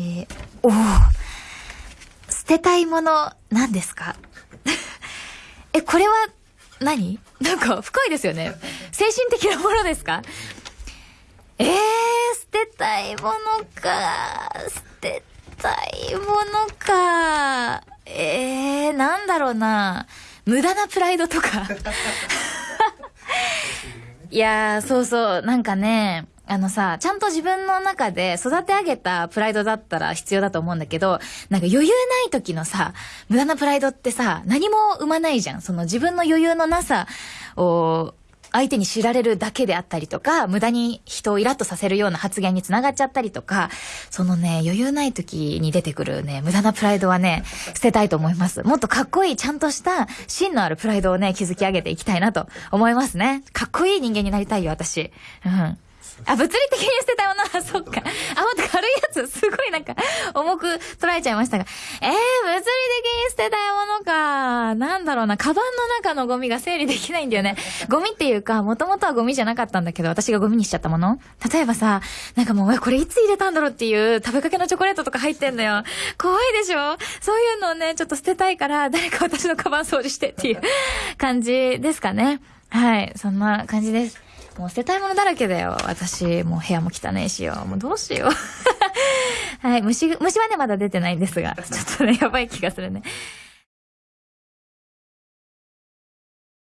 ー、おお捨てたいもの、何ですか？え、これは何、なんか深いですよね。精神的なものですか？えー、捨てたいものか。捨てたいものか。えー、なんだろうな。無駄なプライドとか。いやー、そうそう、なんかね、あのさ、ちゃんと自分の中で育て上げたプライドだったら必要だと思うんだけど、なんか余裕ない時のさ、無駄なプライドってさ、何も生まないじゃん。その自分の余裕のなさを、相手に知られるだけであったりとか、無駄に人をイラッとさせるような発言につながっちゃったりとか、そのね、余裕ない時に出てくるね、無駄なプライドはね、捨てたいと思います。もっとかっこいい、ちゃんとした芯のあるプライドをね、築き上げていきたいなと思いますね。かっこいい人間になりたいよ、私。うん。あ、物理的に捨てたものは、そっか。あ、ほんと軽いやつ、すごいなんか、重く捉えちゃいましたが。えー、物理的に捨てたいなんだろうな、カバンの中のゴミが整理できないんだよね。ゴミっていうか、もともとはゴミじゃなかったんだけど、私がゴミにしちゃったもの例えばさ、なんかもう、え、これいつ入れたんだろうっていう食べかけのチョコレートとか入ってんだよ。怖いでしょ？そういうのをね、ちょっと捨てたいから、誰か私のカバン掃除してっていう 感じですかね。はい、そんな感じです。もう捨てたいものだらけだよ。私、もう部屋も汚いしよ。もうどうしよう。はい、虫、虫はね、まだ出てないんですが、ちょっとね、やばい気がするね。